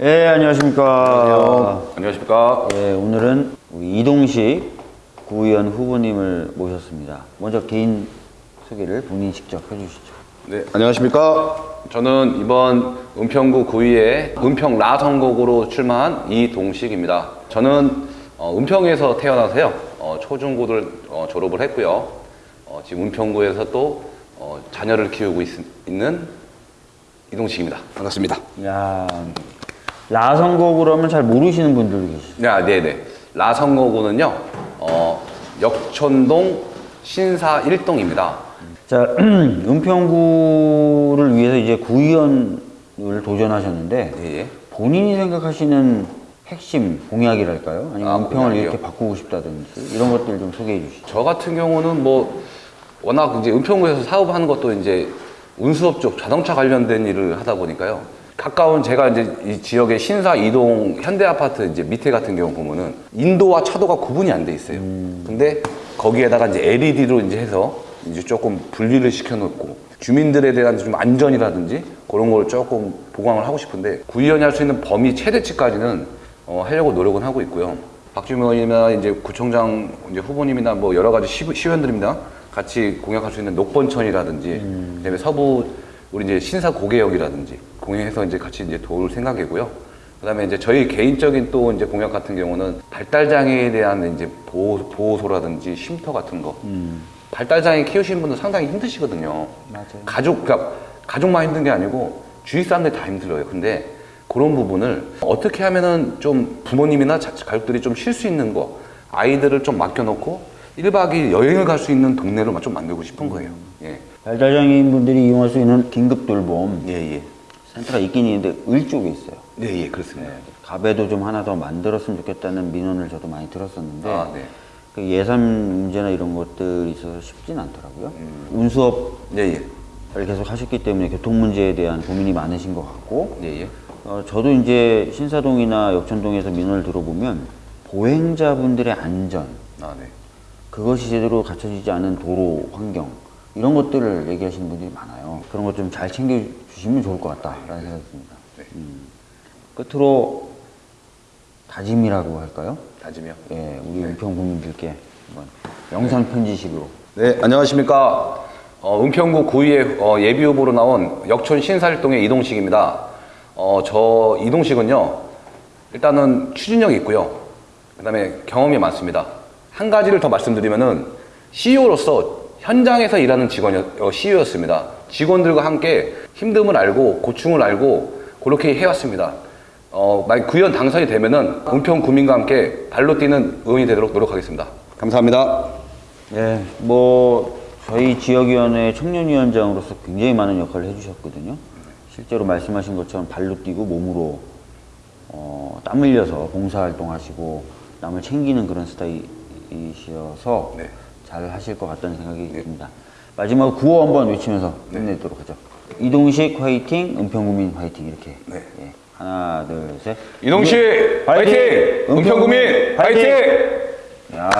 예, 안녕하십니까. 안녕하십니까. 예, 오늘은 이동식 구의원 후보님을 모셨습니다. 먼저 개인 소개를 본인 직접 해주시죠. 네, 안녕하십니까. 저는 이번 은평구 구의회 은평 라 선거구로 출마한 이동식입니다. 저는 어, 은평에서 태어나서요. 어, 초중고를 어, 졸업을 했고요. 어, 지금 은평구에서 또 어, 자녀를 키우고 있, 는 이동식입니다. 반갑습니다. 야 라선곡으로 하면 잘 모르시는 분들도 계시죠. 네, 아, 네네. 라 선거구는요. 어, 역촌동 신사 1동입니다. 자, 은평구를 위해서 이제 구의원을 도전하셨는데 예, 예. 본인이 생각하시는 핵심 공약이랄까요? 아니면 아, 은평을 공약이요? 이렇게 바꾸고 싶다든지 이런 것들 좀 소개해 주시죠. 저 같은 경우는 뭐 워낙 이제 은평구에서 사업하는 것도 이제 운수업 쪽 자동차 관련된 일을 하다 보니까요. 가까운 제가 이제 이 지역의 신사 이동 현대 아파트 이제 밑에 같은 경우 보면은 인도와 차도가 구분이 안 돼 있어요. 근데 거기에다가 이제 LED로 이제 해서 이제 조금 분리를 시켜놓고 주민들에 대한 좀 안전이라든지 그런 걸 조금 보강을 하고 싶은데 구의원이 할 수 있는 범위 최대치까지는 어, 하려고 노력은 하고 있고요. 박주민 의원이나 이제 구청장 이제 후보님이나 뭐 여러 가지 시, 시의원들입니다. 같이 공약할 수 있는 녹번천이라든지 그다음에 서부 우리 이제 신사 고개역이라든지 공약해서 이제 같이 이제 도울 생각이고요. 그다음에 이제 저희 개인적인 또 이제 공약 같은 경우는 발달 장애에 대한 이제 보호 보호소라든지 쉼터 같은 거. 발달 장애 키우시는 분들 상당히 힘드시거든요. 맞아요. 가족 그러니까 가족만 힘든 게 아니고 주위 사람들이 다 힘들어요. 근데 그런 부분을 어떻게 하면은 좀 부모님이나 자- 가족들이 좀 쉴 수 있는 거 아이들을 좀 맡겨놓고 1박 2일 여행을 갈 수 있는 동네로 좀 만들고 싶은 거예요. 예. 발달장애인 분들이 이용할 수 있는 긴급 돌봄 예, 예. 센터가 있긴 있는데 을 쪽에 있어요. 네, 예, 그렇습니다. 갑에도 좀 하나 더 만들었으면 좋겠다는 민원을 저도 많이 들었었는데 아, 네. 그 예산 문제나 이런 것들이 있어서 쉽진 않더라고요. 음. 운수업을 예, 예. 계속 하셨기 때문에 교통 문제에 대한 고민이 많으신 것 같고 예, 예. 어, 저도 이제 신사동이나 역천동에서 민원을 들어보면 보행자분들의 안전 아, 네. 그것이 제대로 갖춰지지 않은 도로 환경 이런 것들을 얘기하시는 분들이 많아요. 그런 것 좀 잘 챙겨주시면 좋을 것 같다라는 생각이 듭니다. 네. 음. 끝으로 다짐이라고 할까요? 다짐이요. 예, 우리 은평 국민들께 한번 영상 편지식으로 네, 안녕하십니까. 어, 은평구 구의회 어, 예비 후보로 나온 역촌 신살동의 이동식입니다. 어, 저 이동식은요, 일단은 추진력이 있고요. 그 다음에 경험이 많습니다. 한 가지를 더 말씀드리면은 CEO로서 현장에서 일하는 직원이 어, CEO였습니다. 직원들과 함께 힘듦을 알고 고충을 알고 그렇게 해왔습니다. 어, 만약 구의원 당선이 되면은 은평 구민과 함께 발로 뛰는 의원이 되도록 노력하겠습니다. 감사합니다. 예, 뭐 저희 지역위원회 청년위원장으로서 굉장히 많은 역할을 해주셨거든요. 실제로 말씀하신 것처럼 발로 뛰고 몸으로 어, 땀 흘려서 봉사활동하시고 남을 챙기는 그런 스타일이셔서 네. 잘 하실 것 같다는 생각이 듭니다. 마지막으로 구호 한번 외치면서 끝내도록 하죠. 이동식 화이팅, 은평구민 화이팅 이렇게. 네. 예, 하나, 둘, 셋. 이동식 화이팅! 은평구민 화이팅! 야.